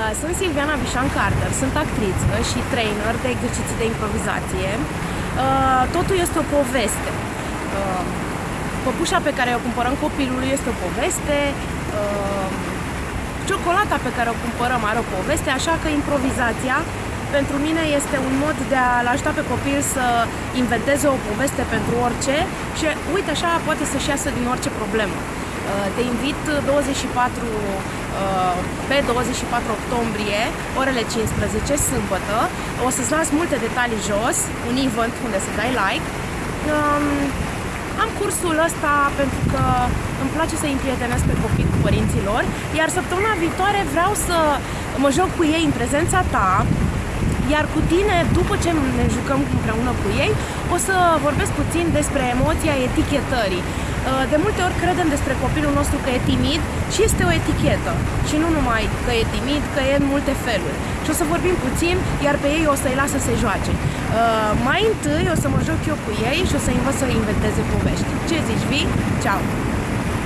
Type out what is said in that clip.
Uh, sunt Silviana Bișan Carter, sunt actriță și trainer de exerciții de improvizație. Uh, totul este o poveste. Uh, păpușa pe care o cumpărăm copilului este o poveste, ciocolata pe care o cumpărăm are o poveste, așa că improvizația pentru mine este un mod de a-l ajuta pe copil să inventeze o poveste pentru orice și uite așa poate să-și iasă din orice problemă. Uh, te invit 24 uh, pe 24 octombrie, orele 15, sâmbătă. O să-ți las multe detalii jos, un event unde să dai like. Um, am cursul ăsta pentru că îmi place să împrietenesc pe copii cu părinților, iar săptămâna viitoare vreau să mă joc cu ei în prezența ta, iar cu tine, după ce ne jucăm împreună cu ei, o să vorbesc puțin despre emoția etichetării. Uh, de multe ori credem despre copilul nostru că e timid și este o etichetă. Și nu numai că e timid, că e în multe feluri. Și o să vorbim puțin, iar pe ei o să-i las să se joace. Uh, mai întâi o să mă joc eu cu ei și o să învăț să inventeze povești. Ce zici, vii? Ceau!